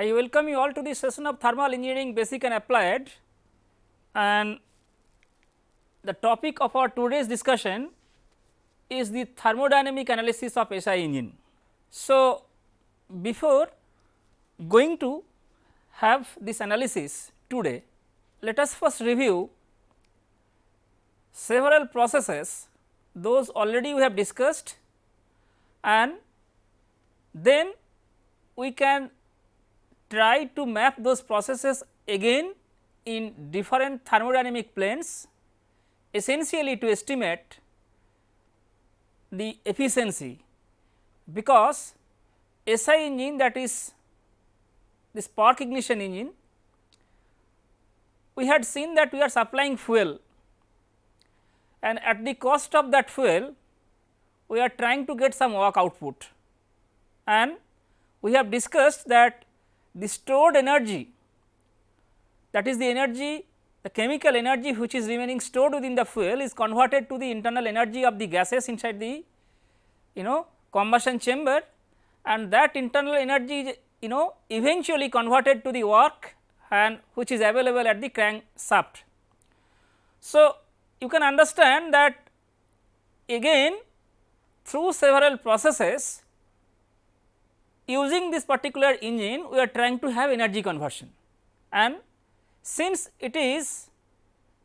I welcome you all to the session of thermal engineering basic and applied and the topic of our today's discussion is the thermodynamic analysis of SI engine. So, before going to have this analysis today, let us first review several processes those already we have discussed and then we can try to map those processes again in different thermodynamic planes essentially to estimate the efficiency because SI engine that is the spark ignition engine we had seen that we are supplying fuel and at the cost of that fuel we are trying to get some work output. And we have discussed that the stored energy that is the energy the chemical energy which is remaining stored within the fuel is converted to the internal energy of the gases inside the you know combustion chamber and that internal energy is you know eventually converted to the work and which is available at the crank shaft. So, you can understand that again through several processes using this particular engine we are trying to have energy conversion and since it is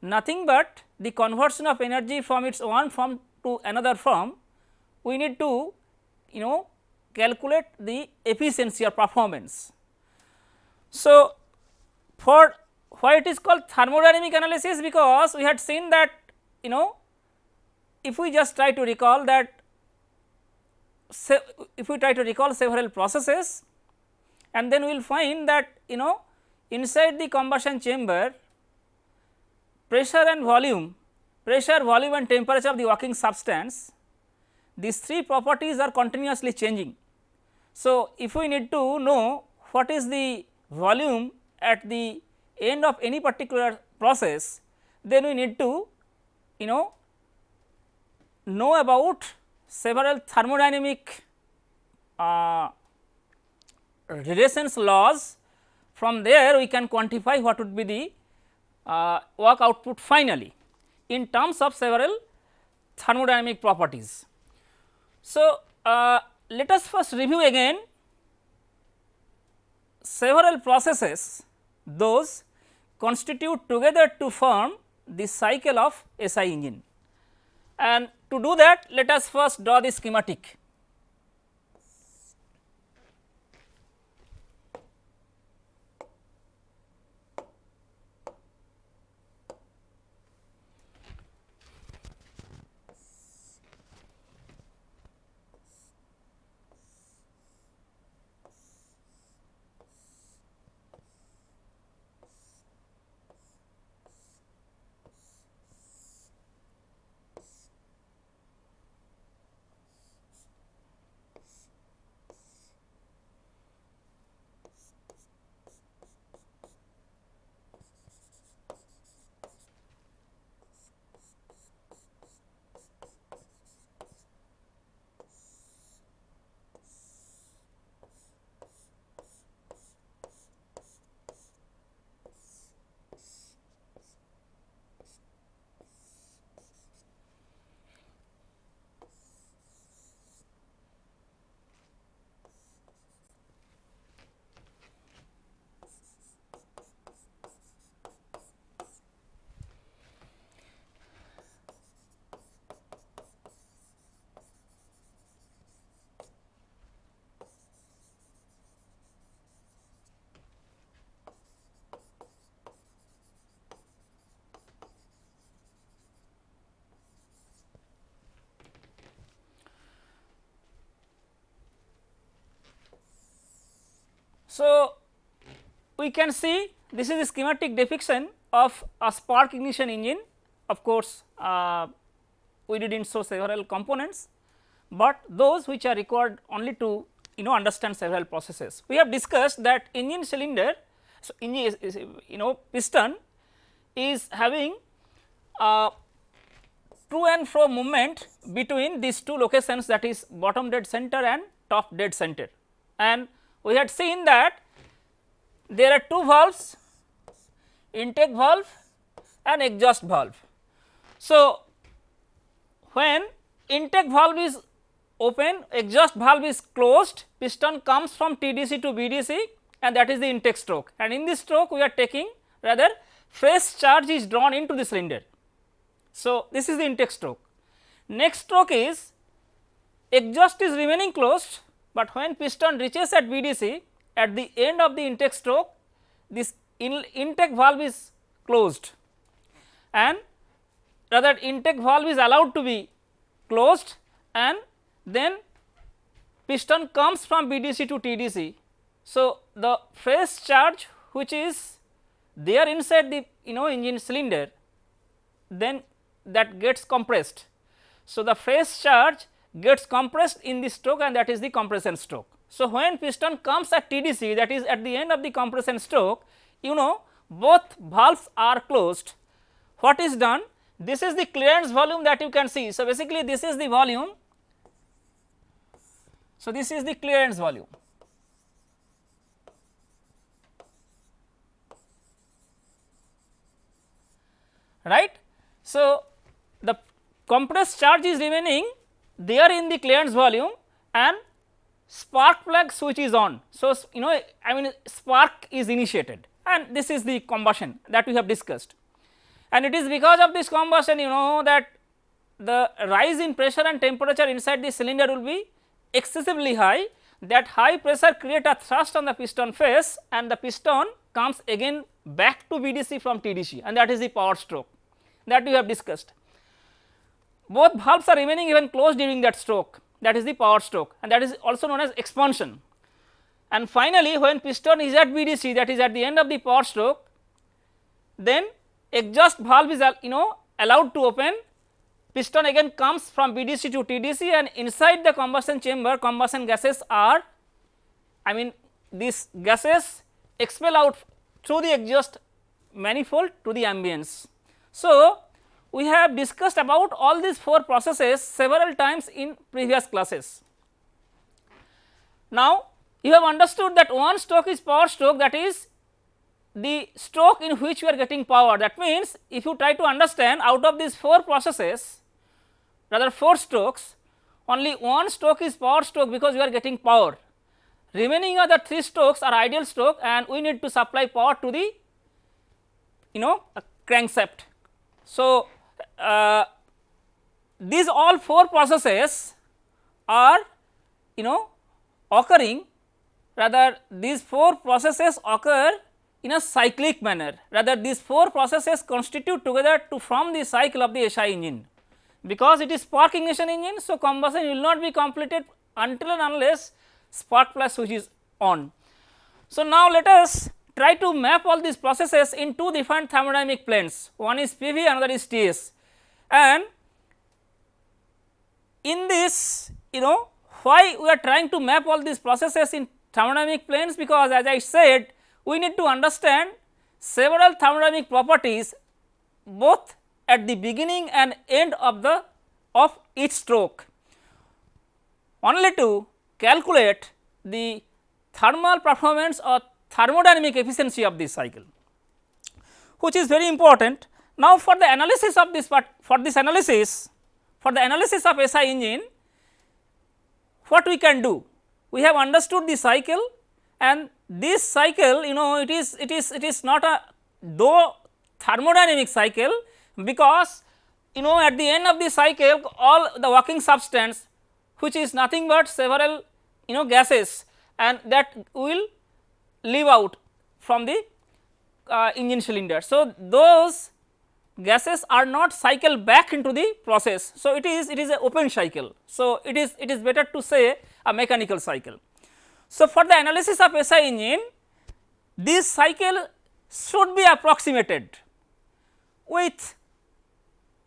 nothing but the conversion of energy from its one form to another form we need to you know calculate the efficiency or performance. So, for why it is called thermodynamic analysis because we had seen that you know if we just try to recall that if we try to recall several processes and then we will find that you know inside the combustion chamber pressure and volume pressure volume and temperature of the working substance these three properties are continuously changing. So, if we need to know what is the volume at the end of any particular process then we need to you know know about several thermodynamic uh, relations laws from there we can quantify what would be the uh, work output finally in terms of several thermodynamic properties. So, uh, let us first review again several processes those constitute together to form the cycle of SI engine. And to do that let us first draw the schematic. So, we can see this is a schematic depiction of a spark ignition engine of course, uh, we did not show several components, but those which are required only to you know understand several processes. We have discussed that engine cylinder, so engine is, is you know piston is having uh, to and fro movement between these two locations that is bottom dead center and top dead center and we had seen that there are two valves intake valve and exhaust valve. So, when intake valve is open exhaust valve is closed piston comes from TDC to BDC and that is the intake stroke and in this stroke we are taking rather fresh charge is drawn into the cylinder. So, this is the intake stroke. Next stroke is exhaust is remaining closed, but when piston reaches at BDC at the end of the intake stroke this in intake valve is closed and rather intake valve is allowed to be closed and then piston comes from BDC to TDC. So, the fresh charge which is there inside the you know engine cylinder then that gets compressed. So, the fresh charge gets compressed in the stroke and that is the compression stroke. So, when piston comes at TDC that is at the end of the compression stroke you know both valves are closed. What is done? This is the clearance volume that you can see. So, basically this is the volume. So, this is the clearance volume. right. So, the compressed charge is remaining there in the clearance volume and spark plug switch is on. So, you know I mean spark is initiated and this is the combustion that we have discussed. And it is because of this combustion you know that the rise in pressure and temperature inside the cylinder will be excessively high that high pressure create a thrust on the piston face and the piston comes again back to BDC from TDC and that is the power stroke that we have discussed. Both valves are remaining even closed during that stroke that is the power stroke and that is also known as expansion. And finally, when piston is at BDC that is at the end of the power stroke then exhaust valve is you know allowed to open piston again comes from BDC to TDC and inside the combustion chamber combustion gases are I mean these gases expel out through the exhaust manifold to the ambience. So, we have discussed about all these four processes several times in previous classes. Now, you have understood that one stroke is power stroke that is the stroke in which we are getting power. That means if you try to understand out of these four processes rather four strokes only one stroke is power stroke because we are getting power. Remaining other three strokes are ideal stroke and we need to supply power to the you know crankshaft. So, uh, these all four processes are you know occurring rather these four processes occur in a cyclic manner rather these four processes constitute together to form the cycle of the SI engine. Because it is spark ignition engine, so combustion will not be completed until and unless spark plug switch is on. So, now let us try to map all these processes in two different thermodynamic planes one is PV another is TS and in this you know why we are trying to map all these processes in thermodynamic planes because as I said we need to understand several thermodynamic properties both at the beginning and end of the of each stroke only to calculate the thermal performance or thermodynamic efficiency of this cycle which is very important. Now, for the analysis of this part for this analysis for the analysis of SI engine what we can do? We have understood the cycle and this cycle you know it is it is it is not a though thermodynamic cycle because you know at the end of the cycle all the working substance which is nothing but several you know gases and that will leave out from the uh, engine cylinder. So, those gases are not cycled back into the process. So, it is it is a open cycle. So, it is it is better to say a mechanical cycle. So, for the analysis of SI engine this cycle should be approximated with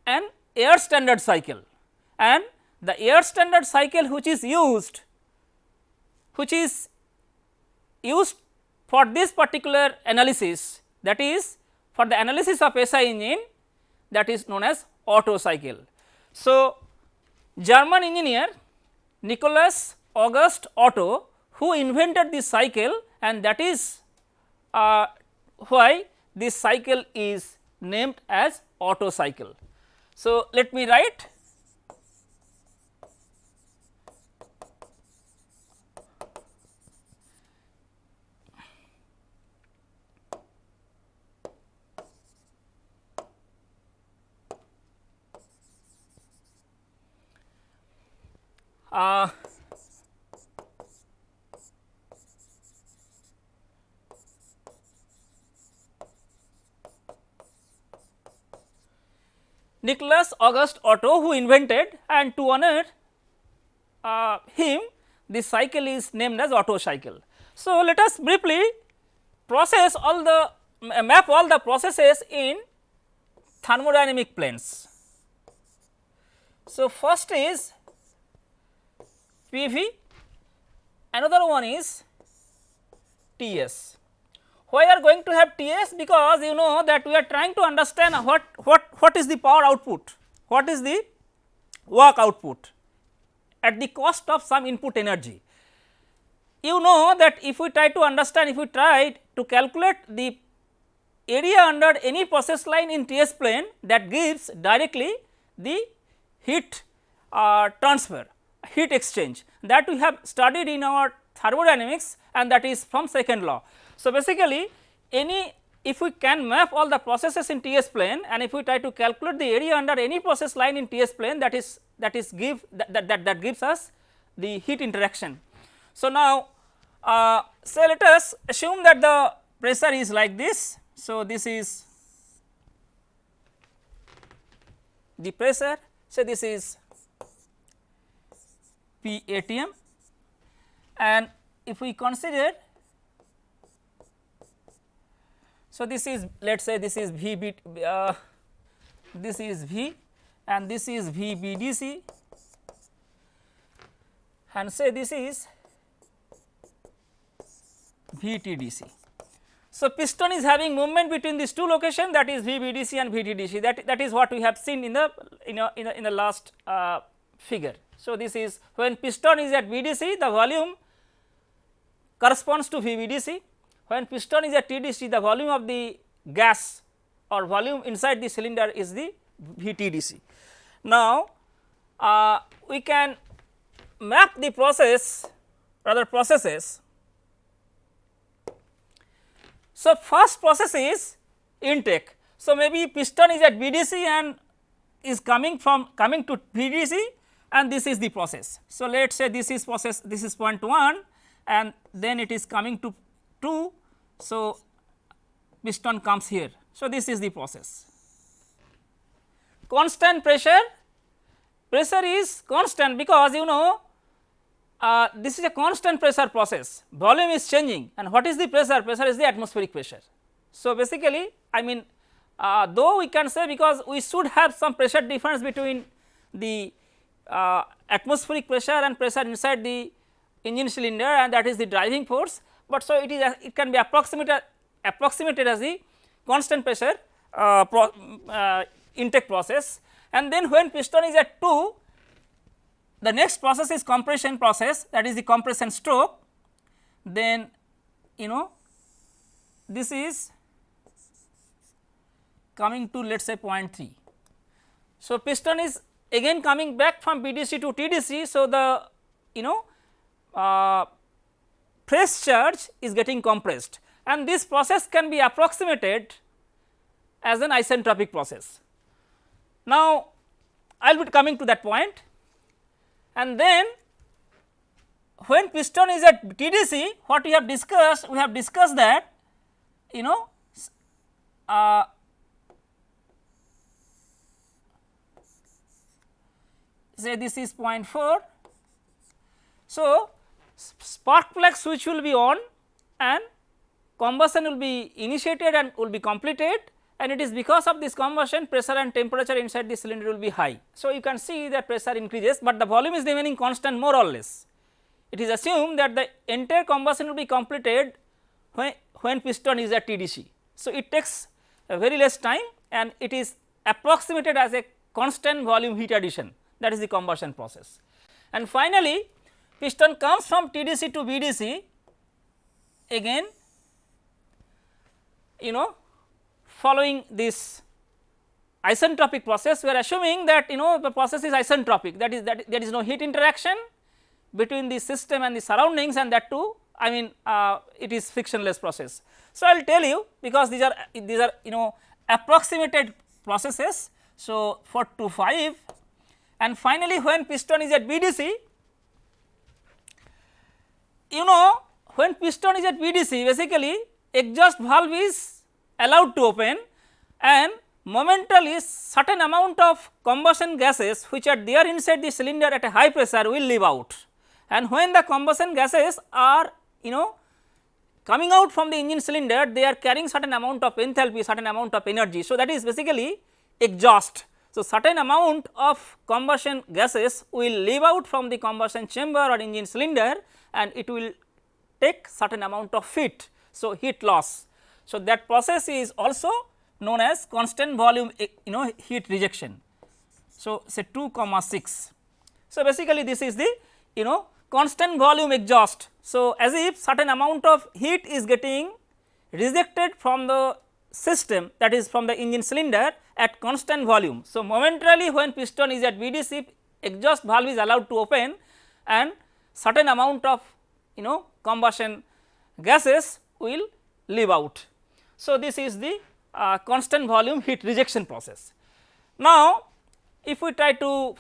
an air standard cycle and the air standard cycle which is used which is used for this particular analysis that is for the analysis of SI engine that is known as Otto cycle. So, German engineer Nicholas August Otto who invented this cycle and that is uh, why this cycle is named as Otto cycle. So, let me write uh, Nicholas August Otto who invented and to honor uh, him this cycle is named as Otto cycle. So, let us briefly process all the map all the processes in thermodynamic planes. So, first is PV, another one is TS. Why are going to have TS? Because you know that we are trying to understand what, what, what is the power output, what is the work output at the cost of some input energy. You know that if we try to understand, if we try to calculate the area under any process line in TS plane that gives directly the heat uh, transfer heat exchange that we have studied in our thermodynamics and that is from second law. So, basically any if we can map all the processes in TS plane and if we try to calculate the area under any process line in TS plane that is that is give that that, that, that gives us the heat interaction. So, now uh, say let us assume that the pressure is like this. So, this is the pressure say this is P ATM and if we consider so this is let us say this is V B uh, this is V and this is V B D C and say this is V T D C. So, piston is having movement between these two locations that is V B D C and V T D C that that is what we have seen in the in a, in, a, in the last uh, figure. So, this is when piston is at BDC the volume corresponds to VBDC, when piston is at TDC the volume of the gas or volume inside the cylinder is the VTDC. Now, uh, we can map the process rather processes. So, first process is intake. So, maybe piston is at VDC and is coming from coming to BDC and this is the process. So, let us say this is process this is point 1 and then it is coming to 2. So, piston comes here. So, this is the process. Constant pressure, pressure is constant because you know uh, this is a constant pressure process, volume is changing and what is the pressure? Pressure is the atmospheric pressure. So, basically I mean uh, though we can say because we should have some pressure difference between the uh, atmospheric pressure and pressure inside the engine cylinder and that is the driving force, but so it is it can be approximated approximated as the constant pressure uh, pro, uh, intake process. And then when piston is at 2 the next process is compression process that is the compression stroke. Then you know this is coming to let us say 0.3. So, piston is again coming back from BDC to TDC. So, the you know uh, press charge is getting compressed and this process can be approximated as an isentropic process. Now, I will be coming to that point and then when piston is at TDC what we have discussed we have discussed that you know uh, say this is 0.4. So, spark plug switch will be on and combustion will be initiated and will be completed and it is because of this combustion pressure and temperature inside the cylinder will be high. So, you can see that pressure increases, but the volume is remaining constant more or less. It is assumed that the entire combustion will be completed when, when piston is at TDC. So, it takes very less time and it is approximated as a constant volume heat addition that is the combustion process. And finally, piston comes from TDC to BDC again you know following this isentropic process we are assuming that you know the process is isentropic that is that there is no heat interaction between the system and the surroundings and that too I mean uh, it is frictionless process. So, I will tell you because these are these are you know approximated processes. So, for 2 5 and finally, when piston is at BDC you know when piston is at BDC basically exhaust valve is allowed to open and momentarily certain amount of combustion gases which are there inside the cylinder at a high pressure will leave out and when the combustion gases are you know coming out from the engine cylinder they are carrying certain amount of enthalpy certain amount of energy. So, that is basically exhaust. So, certain amount of combustion gases will leave out from the combustion chamber or engine cylinder and it will take certain amount of heat. So, heat loss. So, that process is also known as constant volume eh, you know heat rejection. So, say 2 comma 6. So, basically this is the you know constant volume exhaust. So, as if certain amount of heat is getting rejected from the system that is from the engine cylinder at constant volume. So, momentarily when piston is at BDC exhaust valve is allowed to open and certain amount of you know combustion gases will leave out. So, this is the uh, constant volume heat rejection process. Now, if we try to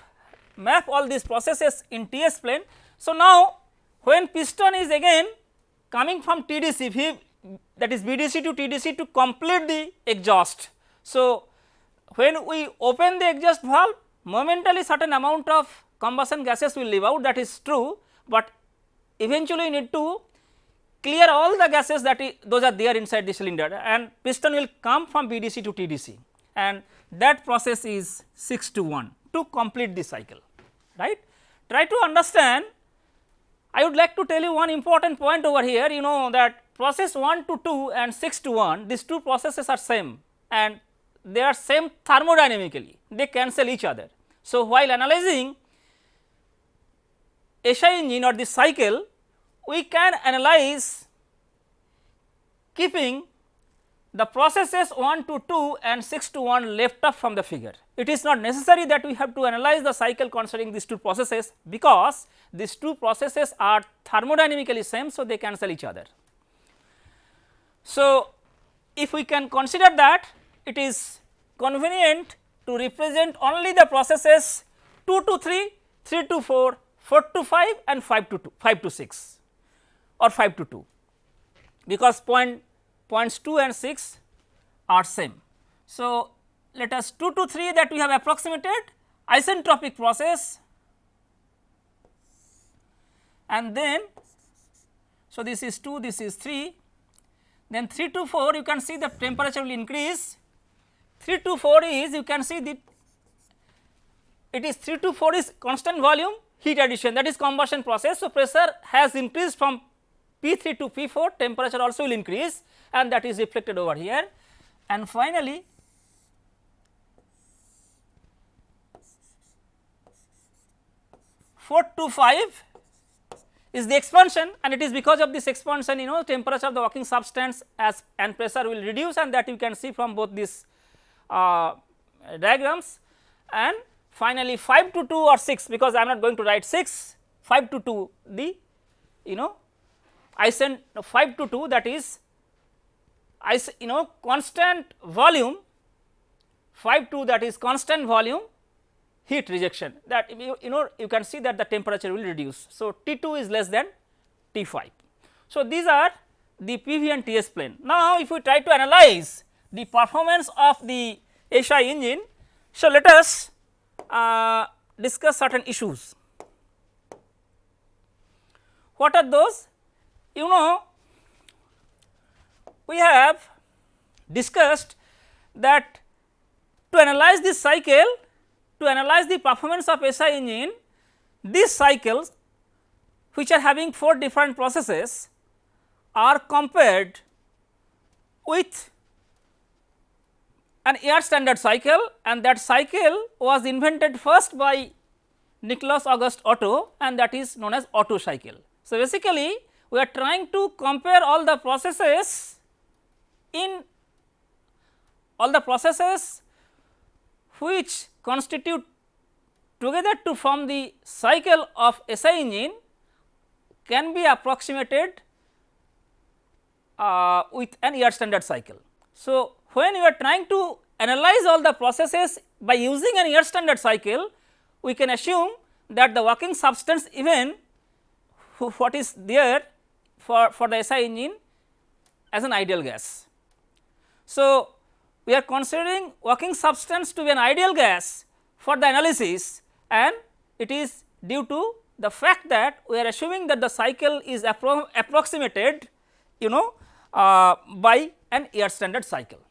map all these processes in TS plane. So, now when piston is again coming from TDC that is BDC to TDC to complete the exhaust. So, when we open the exhaust valve momentarily certain amount of combustion gases will leave out. That is true, but eventually you need to clear all the gases that those are there inside the cylinder and piston will come from BDC to TDC and that process is 6 to 1 to complete the cycle right. Try to understand. I would like to tell you one important point over here. You know that process 1 to 2 and 6 to 1 these two processes are same and they are same thermodynamically they cancel each other. So, while analyzing SI engine or the cycle we can analyze keeping the processes 1 to 2 and 6 to 1 left up from the figure. It is not necessary that we have to analyze the cycle considering these two processes because these two processes are thermodynamically same. So, they cancel each other. So, if we can consider that it is convenient to represent only the processes 2 to 3, 3 to 4, 4 to 5 and 5 to 2, 5 to 6 or 5 to 2 because point points 2 and 6 are same. So, let us 2 to 3 that we have approximated isentropic process and then so this is 2 this is 3 then 3 to 4 you can see the temperature will increase 3 to 4 is you can see that it is 3 to 4 is constant volume heat addition that is combustion process. So, pressure has increased from P3 to P4 temperature also will increase and that is reflected over here and finally four to five is the expansion and it is because of this expansion you know temperature of the working substance as and pressure will reduce and that you can see from both these uh, diagrams and finally 5 to 2 or 6 because I am not going to write 6 5 to 2 the you know I send 5 to 2 that is I you know constant volume 5 to that is constant volume heat rejection that you, you know you can see that the temperature will reduce. So, T 2 is less than T 5. So, these are the PV and TS plane. Now, if we try to analyze the performance of the SI engine, so let us uh, discuss certain issues. What are those? You know we have discussed that to analyze this cycle, to analyze the performance of SI engine, these cycles which are having 4 different processes are compared with an air standard cycle and that cycle was invented first by Nicholas August Otto and that is known as Otto cycle. So, basically we are trying to compare all the processes in all the processes which constitute together to form the cycle of SI engine can be approximated uh, with an air standard cycle. So, when you are trying to analyze all the processes by using an air standard cycle, we can assume that the working substance even what is there for, for the SI engine as an ideal gas. So, we are considering working substance to be an ideal gas for the analysis and it is due to the fact that we are assuming that the cycle is appro approximated you know uh, by an air standard cycle.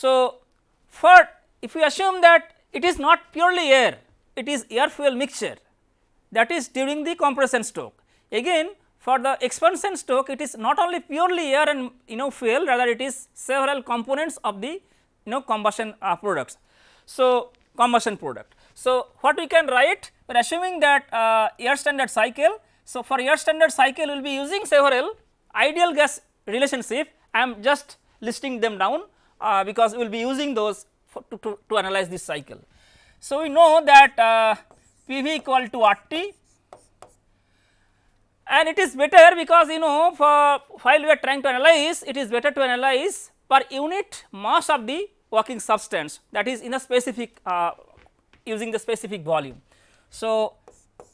So, for if we assume that it is not purely air, it is air fuel mixture that is during the compression stroke. Again for the expansion stroke it is not only purely air and you know fuel rather it is several components of the you know combustion uh, products. So, combustion product. So, what we can write we are assuming that uh, air standard cycle. So, for air standard cycle we will be using several ideal gas relationship I am just listing them down uh, because we will be using those to, to, to, analyze this cycle. So, we know that uh, PV equal to RT and it is better because you know for while we are trying to analyze it is better to analyze per unit mass of the working substance that is in a specific uh, using the specific volume. So,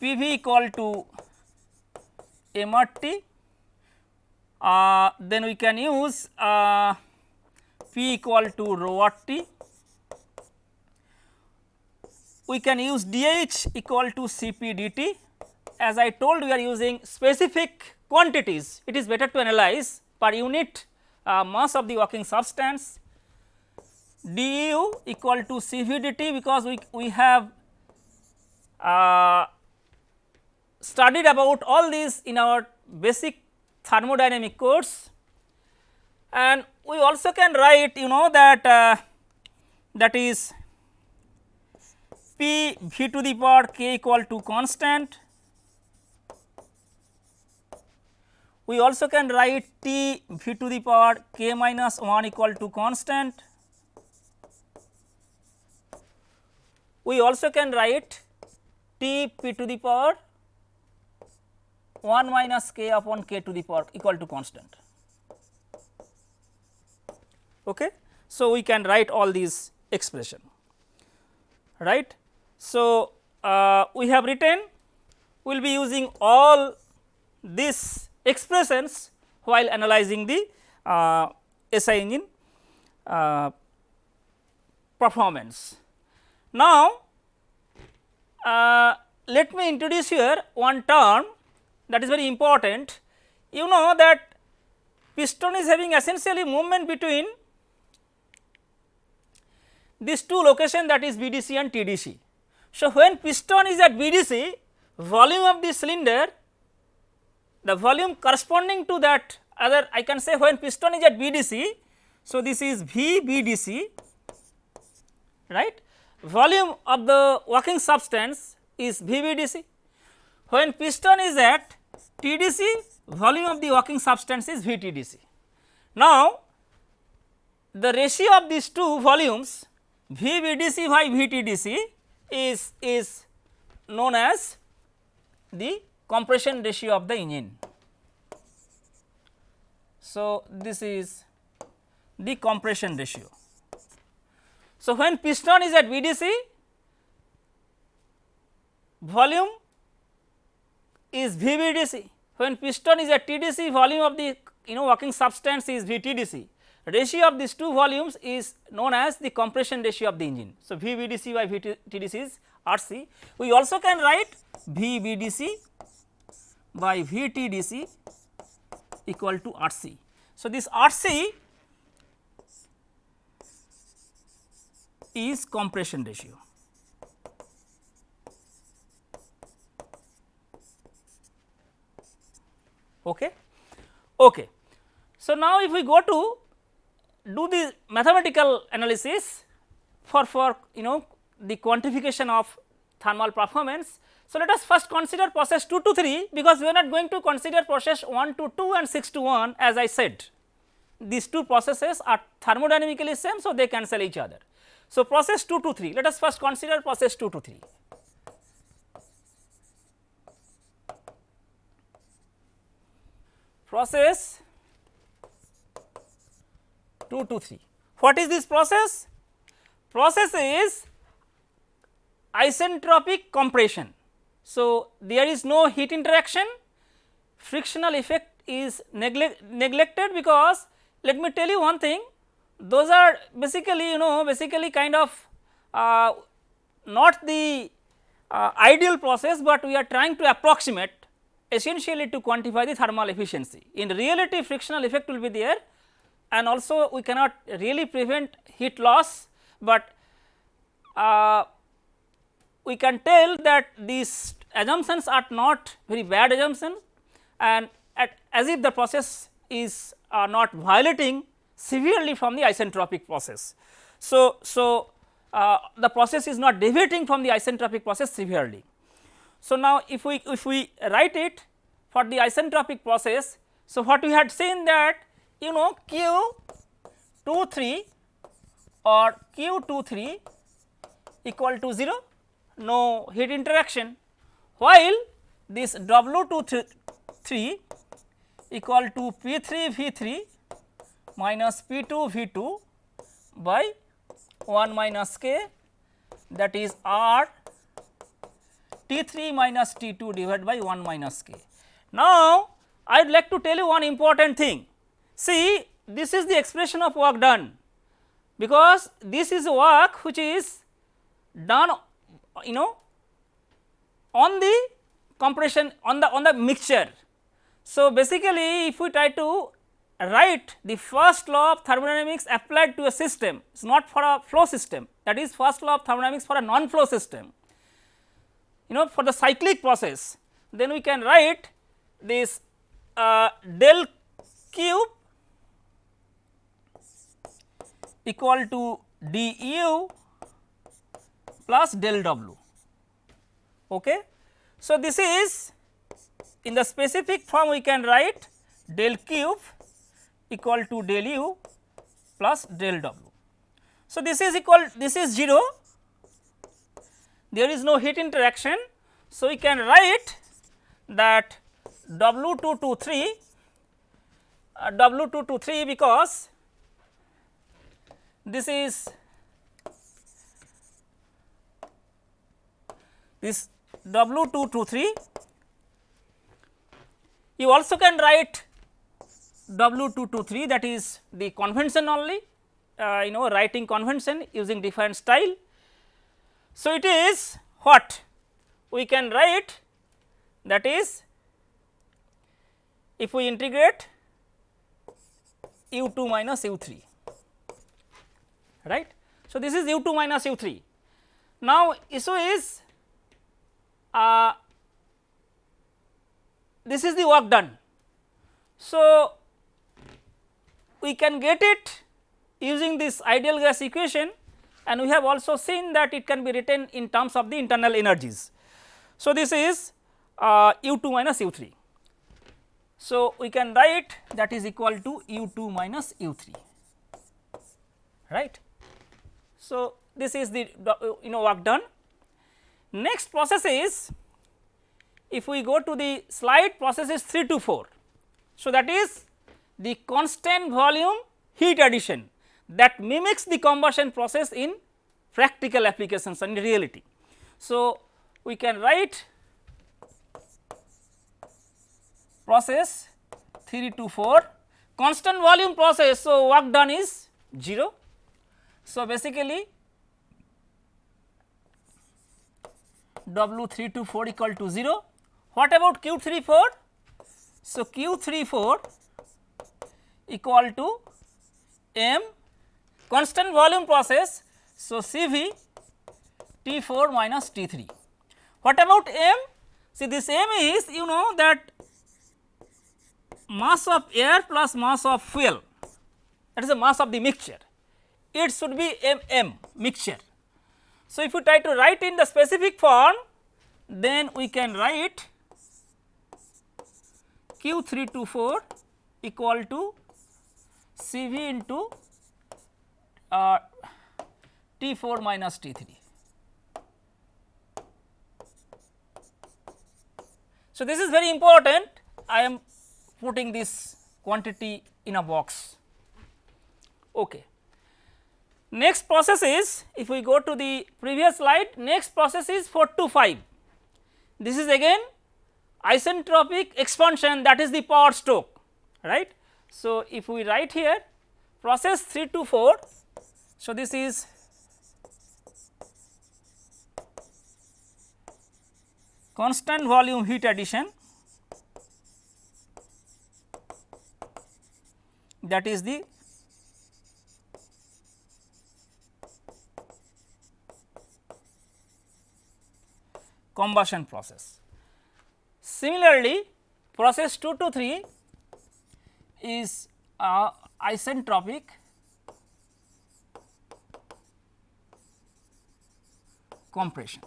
PV equal to MRT uh, then we can use uh, P equal to rho RT we can use dH equal to Cp dt as I told we are using specific quantities. It is better to analyze per unit uh, mass of the working substance. du equal to Cv dt because we, we have uh, studied about all these in our basic thermodynamic course and we also can write you know that uh, that is p v to the power k equal to constant we also can write t v to the power k minus 1 equal to constant. We also can write t p to the power 1 minus k upon k to the power equal to constant. Okay. So, we can write all these expression right. So, uh, we have written we will be using all these expressions while analyzing the uh, SI engine uh, performance. Now, uh, let me introduce here one term that is very important. You know that piston is having essentially movement between these two locations that is BDC and TDC. So, when piston is at BDC volume of the cylinder the volume corresponding to that other I can say when piston is at BDC. So, this is V BDC right volume of the working substance is VBDC. When piston is at TDC volume of the working substance is VTDC. Now, the ratio of these two volumes VBDC by VTDC is, is known as the compression ratio of the engine. So, this is the compression ratio. So, when piston is at BDC volume is VBDC, when piston is at TDC volume of the you know working substance is VTDC. Ratio of these two volumes is known as the compression ratio of the engine. So, VBDC by VTDC is RC. We also can write VBDC by VTDC equal to RC. So, this RC is compression ratio. Okay. Okay. So, now if we go to do the mathematical analysis for for you know the quantification of thermal performance so, let us first consider process 2 to 3 because we are not going to consider process 1 to 2 and 6 to 1 as I said these two processes are thermodynamically same. So, they cancel each other. So, process 2 to 3 let us first consider process 2 to 3. Process 2 to 3. What is this process? Process is isentropic compression. So, there is no heat interaction, frictional effect is neglect, neglected because let me tell you one thing those are basically you know basically kind of uh, not the uh, ideal process, but we are trying to approximate essentially to quantify the thermal efficiency. In reality frictional effect will be there and also we cannot really prevent heat loss, but uh, we can tell that these assumptions are not very bad assumption and at, as if the process is uh, not violating severely from the isentropic process. So, so uh, the process is not deviating from the isentropic process severely. So, now if we if we write it for the isentropic process, so what we had seen that you know q 2 3 or q 2 3 equal to 0 no heat interaction while this W 2 3 equal to P 3 V 3 minus P 2 V 2 by 1 minus k that is R T 3 minus T 2 divided by 1 minus k. Now, I would like to tell you one important thing. See this is the expression of work done. Because this is work which is done you know on the compression on the on the mixture. So, basically if we try to write the first law of thermodynamics applied to a system it is not for a flow system. That is first law of thermodynamics for a non flow system. You know for the cyclic process then we can write this uh, del q equal to du plus del w. Okay. So, this is in the specific form we can write del q equal to del u plus del w. So, this is equal this is 0 there is no heat interaction. So, we can write that W 2 to 3 uh, W 2 to 3 because this is this W 2 to 3 you also can write W 2 to 3 that is the convention only uh, you know writing convention using different style. So, it is what? We can write that is if we integrate u 2 minus u 3 right. So, this is u 2 minus u 3. Now, so is uh, this is the work done. So, we can get it using this ideal gas equation and we have also seen that it can be written in terms of the internal energies. So, this is uh, u 2 minus u 3. So, we can write that is equal to u 2 minus u 3 right. So, this is the you know work done. Next process is if we go to the slide process is 3 to 4. So, that is the constant volume heat addition that mimics the combustion process in practical applications and reality. So, we can write process 3 to 4 constant volume process. So, work done is 0. So, basically W 3 to 4 equal to 0. What about Q 3 4? So, Q 3 4 equal to m constant volume process. So, C V T 4 minus T 3. What about m? See this m is you know that mass of air plus mass of fuel that is the mass of the mixture it should be m m mixture. So, if you try to write in the specific form then we can write q 3 to 4 equal to C v into uh, T 4 minus T 3. So, this is very important I am putting this quantity in a box. Okay. Next process is if we go to the previous slide next process is 4 to 5 this is again isentropic expansion that is the power stroke right. So, if we write here process 3 to 4 so this is constant volume heat addition that is the combustion process. Similarly, process 2 to 3 is uh, isentropic compression.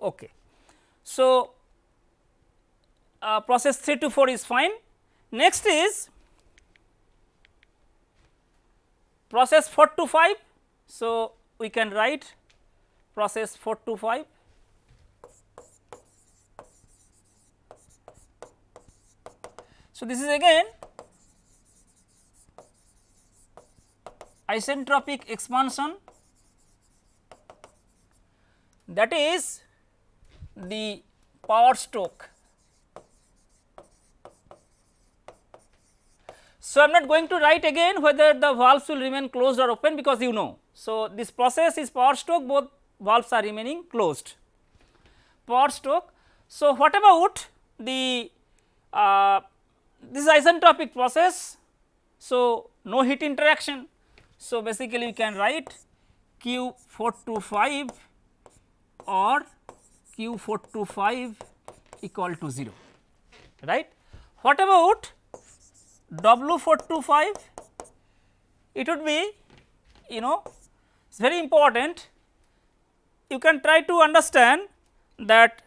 Okay. So, uh, process 3 to 4 is fine. Next is process 4 to 5. So, we can write process 4 to 5 So, this is again isentropic expansion that is the power stroke. So, I am not going to write again whether the valves will remain closed or open because you know. So, this process is power stroke both valves are remaining closed power stroke. So, what about the uh, this isentropic process. So, no heat interaction. So, basically we can write Q 4 to 5 or Q 4 to 5 equal to 0 right. What about W 4 to 5 it would be you know is very important you can try to understand that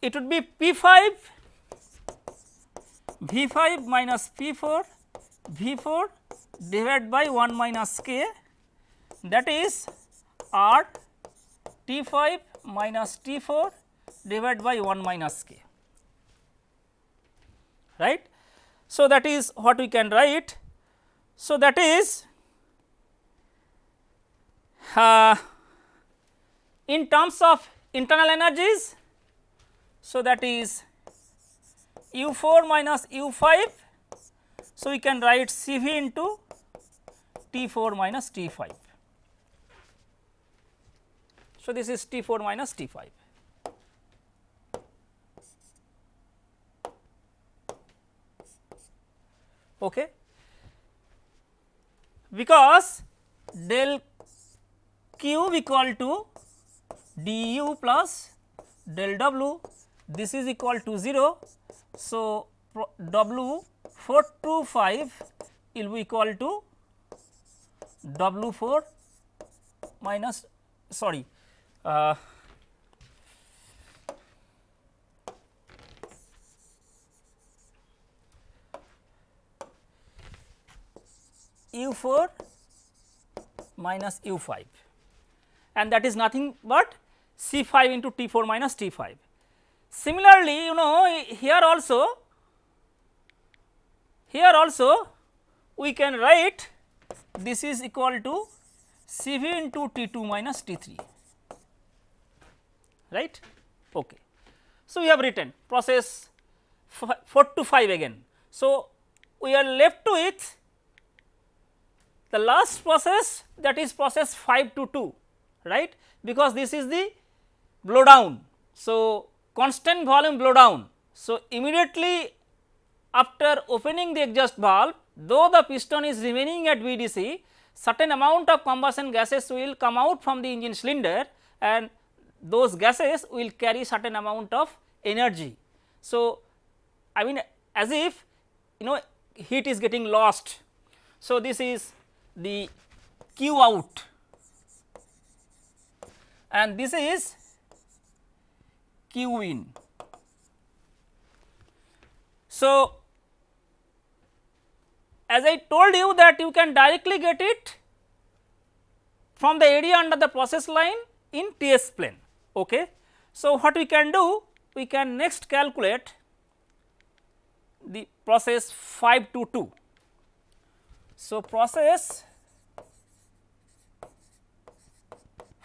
it would be P 5 V 5 minus P 4 V 4 divided by 1 minus k that is R T 5 minus T 4 divided by 1 minus k right. So, that is what we can write. So, that is uh, in terms of internal energies. So, that is u 4 minus u 5. So, we can write C v into T 4 minus T 5. So, this is T 4 minus T 5. Okay. Because del q equal to du plus del w. This is equal to 0 so, W 4 to 5 will be equal to W 4 minus sorry uh, U 4 minus U 5 and that is nothing but C 5 into T 4 minus T 5. Similarly, you know here also here also we can write this is equal to C v into T 2 minus T 3 right. Okay. So, we have written process 4 to 5 again. So, we are left to with the last process that is process 5 to 2 right because this is the blow down. So, constant volume blow down. So, immediately after opening the exhaust valve though the piston is remaining at BDC certain amount of combustion gases will come out from the engine cylinder and those gases will carry certain amount of energy. So, I mean as if you know heat is getting lost. So, this is the Q out and this is Q in. So, as I told you that you can directly get it from the area under the process line in T s plane. Okay. So, what we can do? We can next calculate the process 5 to 2. So, process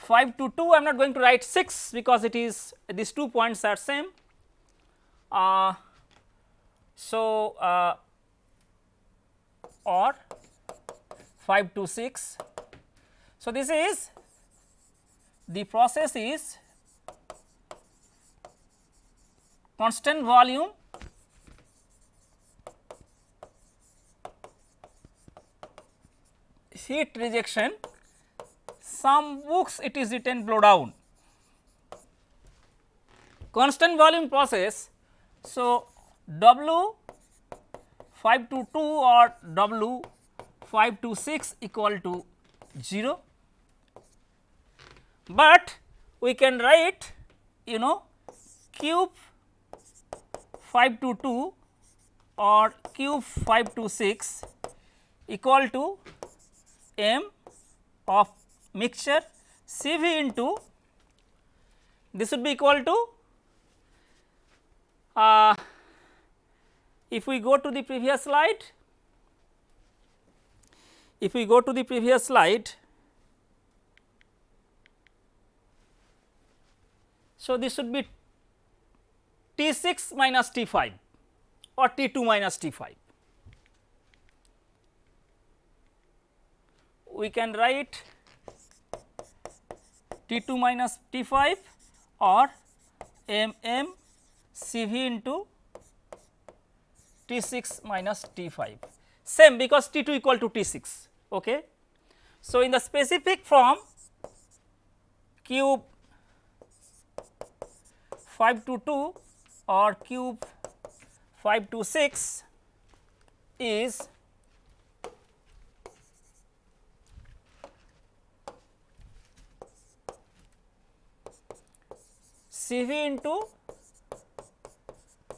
522 I am not going to write 6 because it is these two points are same. Uh, so, uh, or 526. So, this is the process is constant volume heat rejection some books it is written blow down constant volume process. So, W 522 or W 526 equal to 0, but we can write you know cube 522 or cube 526 equal to m of mixture C v into this would be equal to uh, if we go to the previous slide if we go to the previous slide so this should be T 6 minus T 5 or T 2 minus T 5. We can write T 2 minus T 5 or m m C v into T 6 minus T 5 same because T 2 equal to T 6. Okay. So, in the specific form cube 5 to 2 or cube 5 to 6 is CV into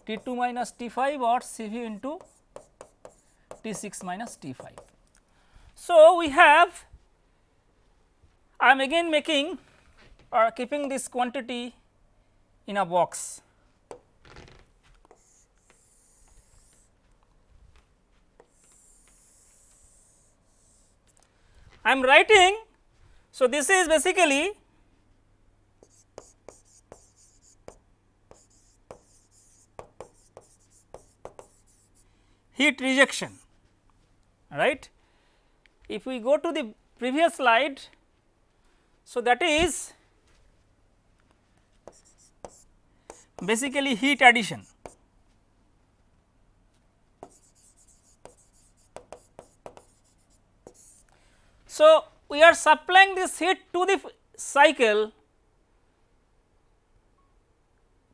T2 minus T5 or CV into T6 minus T5. So, we have I am again making or keeping this quantity in a box. I am writing. So, this is basically heat rejection right. If we go to the previous slide, so that is basically heat addition. So, we are supplying this heat to the cycle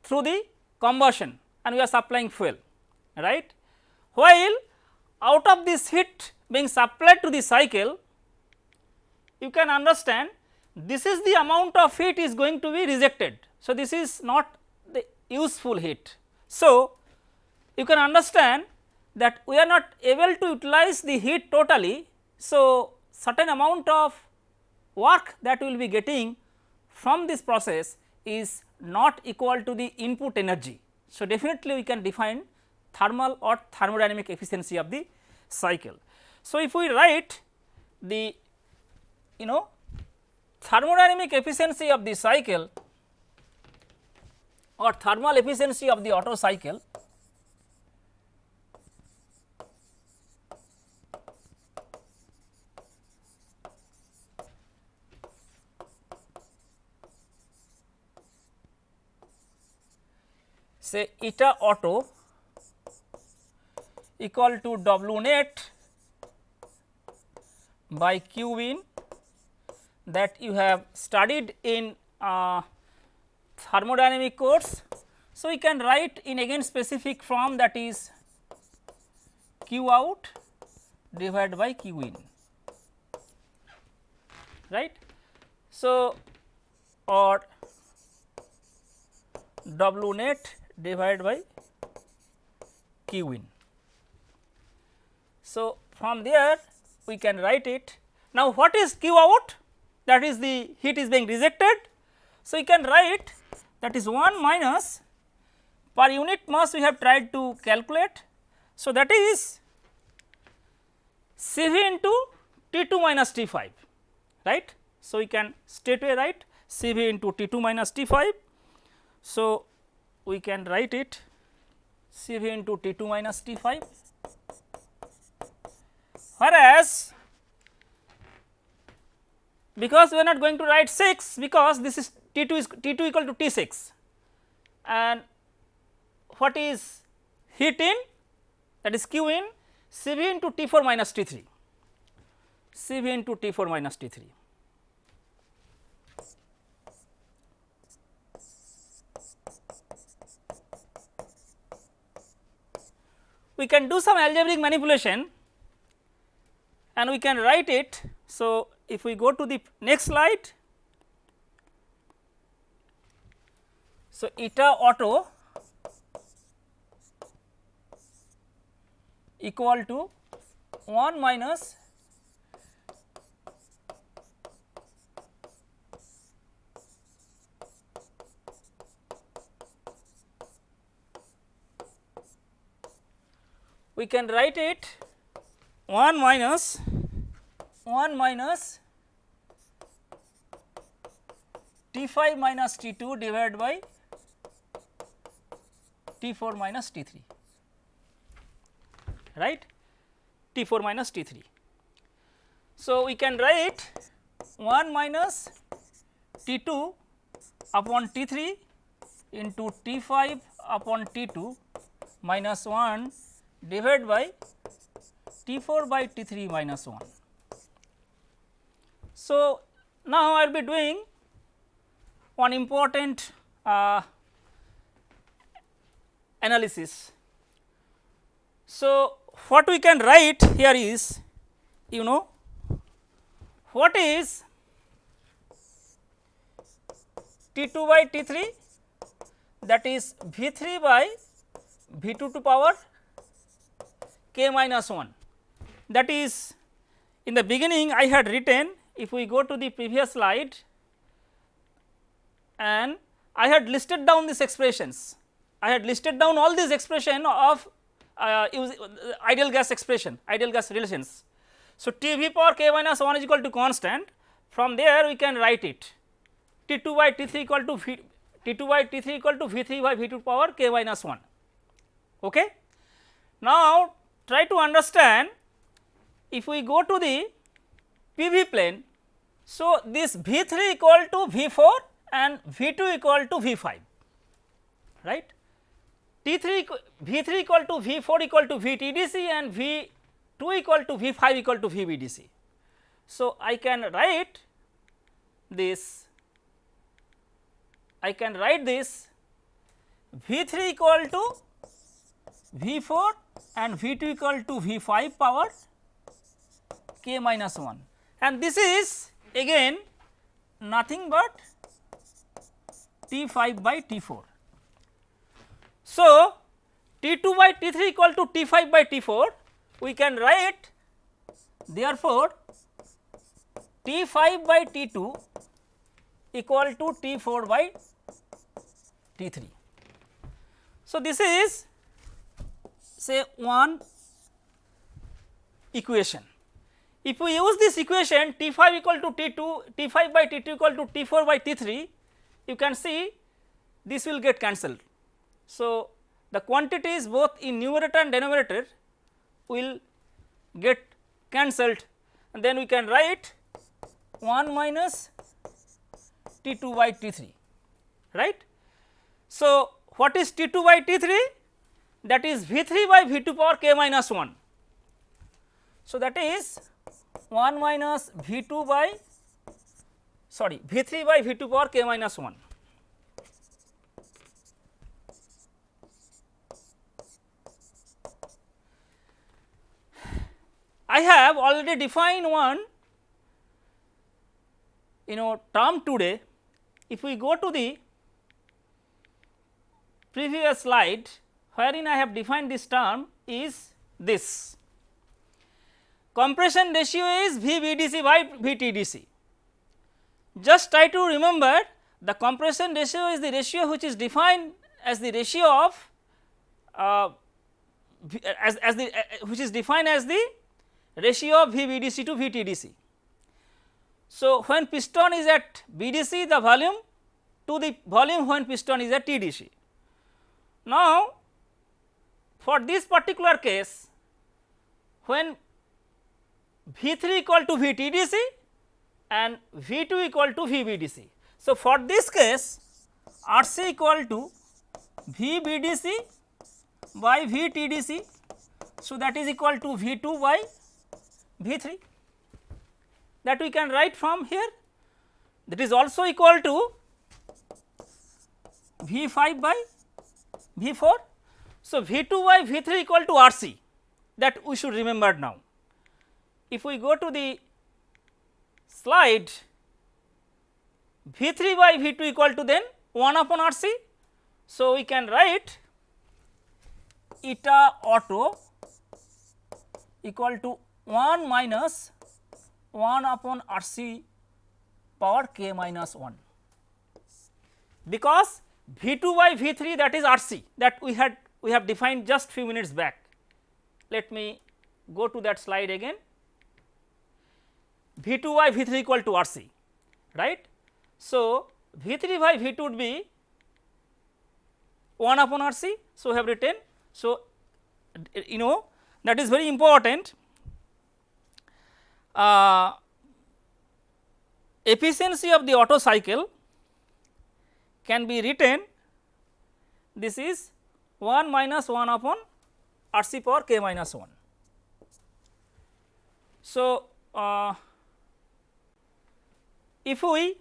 through the combustion and we are supplying fuel right while out of this heat being supplied to the cycle you can understand this is the amount of heat is going to be rejected. So, this is not the useful heat. So, you can understand that we are not able to utilize the heat totally. So, certain amount of work that we will be getting from this process is not equal to the input energy. So, definitely we can define thermal or thermodynamic efficiency of the cycle. So, if we write the you know thermodynamic efficiency of the cycle or thermal efficiency of the Otto cycle say eta Otto equal to W net by Q in that you have studied in uh, thermodynamic course. So, we can write in again specific form that is Q out divided by Q in right. So, or W net divided by Q in. So, from there we can write it. Now, what is Q out? That is the heat is being rejected. So, we can write that is 1 minus per unit mass we have tried to calculate. So, that is C V into T 2 minus T 5 right. So, we can straightway write C V into T 2 minus T 5. So, we can write it C V into T 2 minus T 5 whereas because we are not going to write 6 because this is T 2 is T 2 equal to T 6 and what is heat in? That is Q in. C V into T 4 minus T 3 C V into T 4 minus T 3. We can do some algebraic manipulation and we can write it. So, if we go to the next slide, so eta Otto equal to 1 minus we can write it 1 minus. 1 minus. T 5 minus T 2 divided by T 4 minus T 3 right? T 4 minus T 3. So, we can write 1 minus T 2 upon T 3 into T 5 upon T 2 minus 1 divided by T 4 by T 3 minus 1. So, now I will be doing one important uh, analysis. So, what we can write here is you know what is T 2 by T 3 that is V 3 by V 2 to power k minus 1 that is in the beginning I had written if we go to the previous slide and I had listed down these expressions I had listed down all these expression of uh, uh, ideal gas expression ideal gas relations. So, T v power k minus 1 is equal to constant from there we can write it T 2 by T 3 equal to v, T 2 by T 3 equal to V 3 by V 2 power k minus 1. Okay. Now, try to understand if we go to the PV plane. So, this V 3 equal to V 4 and V 2 equal to V 5 right. T 3 V 3 equal to V 4 equal to V T D C and V 2 equal to V 5 equal to V B D C. So, I can write this I can write this V 3 equal to V 4 and V 2 equal to V 5 power k minus 1 and this is again nothing but T 5 by T 4. So, T 2 by T 3 equal to T 5 by T 4 we can write therefore, T 5 by T 2 equal to T 4 by T 3. So, this is say one equation. If we use this equation T 5 equal to T 2, T 5 by T 2 equal to T 4 by T 3, you can see this will get cancelled. So, the quantities both in numerator and denominator will get cancelled and then we can write 1 minus T 2 by T 3 right. So, what is T 2 by T 3 that is V 3 by V 2 power k minus 1. So, that is 1 minus V 2 by sorry V 3 by V 2 power k minus 1. I have already defined one you know term today. If we go to the previous slide wherein I have defined this term is this. Compression ratio is VBDC by VTDC. Just try to remember the compression ratio is the ratio which is defined as the ratio of uh, as, as the uh, which is defined as the ratio of VBDC to VTDC. So, when piston is at BDC the volume to the volume when piston is at TDC. Now, for this particular case when V3 equal to VTDC and V2 equal to VBDC. So, for this case RC equal to VBDC by VTDC. So, that is equal to V2 by V3 that we can write from here that is also equal to V5 by V4. So, V2 by V3 equal to RC that we should remember now. If we go to the slide V3 by V2 equal to then 1 upon RC. So, we can write eta Otto equal to 1 minus 1 upon RC power k minus 1 because V2 by V3 that is RC that we had we have defined just few minutes back. Let me go to that slide again V2 by V3 equal to RC right. So, V3 by V2 would be 1 upon RC. So, we have written. So, you know that is very important. Uh, efficiency of the Otto cycle can be written this is 1 minus 1 upon RC power k minus 1. So, uh, if we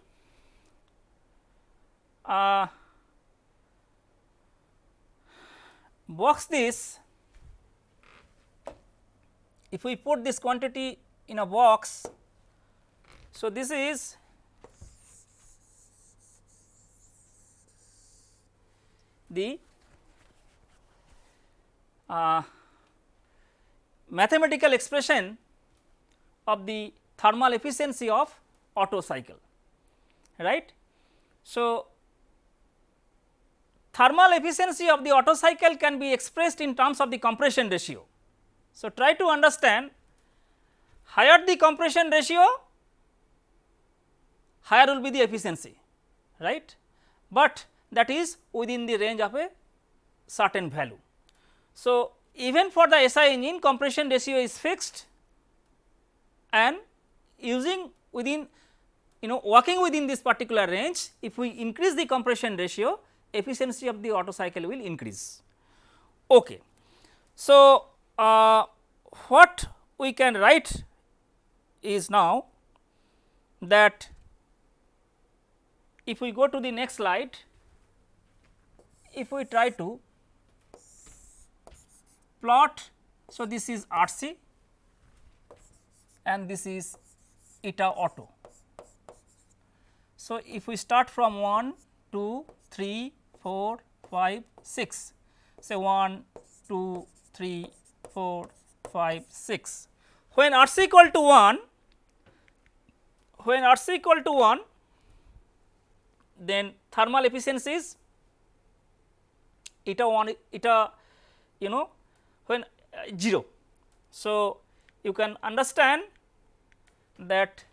uh, box this if we put this quantity in a box. So, this is the uh, mathematical expression of the thermal efficiency of Otto cycle right. So, thermal efficiency of the Otto cycle can be expressed in terms of the compression ratio. So, try to understand higher the compression ratio higher will be the efficiency right, but that is within the range of a certain value. So, even for the SI engine compression ratio is fixed and using within you know working within this particular range if we increase the compression ratio efficiency of the Otto cycle will increase. Okay. So, uh, what we can write is now that if we go to the next slide, if we try to plot. So, this is R c and this is eta Otto. So, if we start from 1, 2, 3, 4, 5, 6, say 1, 2, 3, 4, 5, 6. When R c equal to 1, when R c equal to 1, then thermal efficiency is eta 1 eta you know when uh, 0. So, you can understand that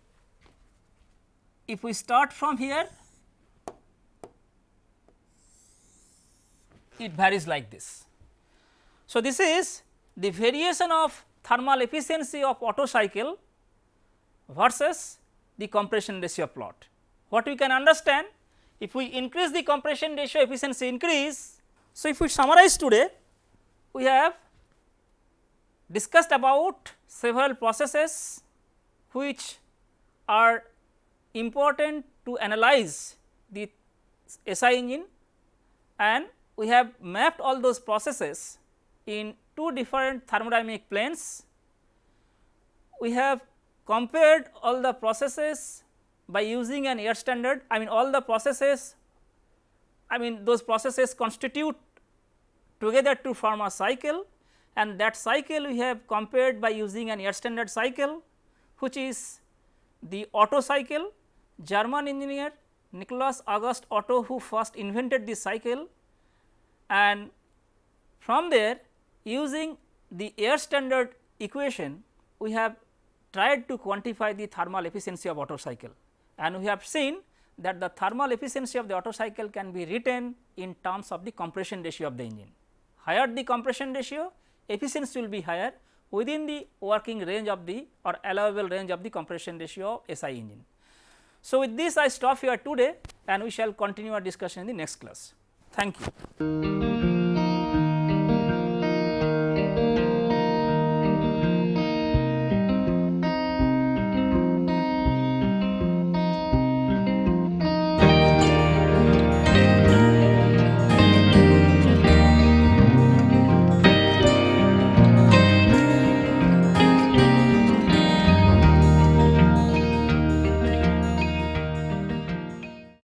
if we start from here it varies like this. So, this is the variation of thermal efficiency of Otto cycle versus the compression ratio plot. What we can understand if we increase the compression ratio efficiency increase. So, if we summarize today we have discussed about several processes which are important to analyze the SI engine and we have mapped all those processes in two different thermodynamic planes. We have compared all the processes by using an air standard I mean all the processes I mean those processes constitute together to form a cycle and that cycle we have compared by using an air standard cycle which is the Otto cycle German engineer Nicholas August Otto who first invented this cycle and from there using the air standard equation we have tried to quantify the thermal efficiency of Otto cycle and we have seen that the thermal efficiency of the Otto cycle can be written in terms of the compression ratio of the engine. Higher the compression ratio efficiency will be higher within the working range of the or allowable range of the compression ratio of SI engine. So, with this I stop here today and we shall continue our discussion in the next class. Thank you.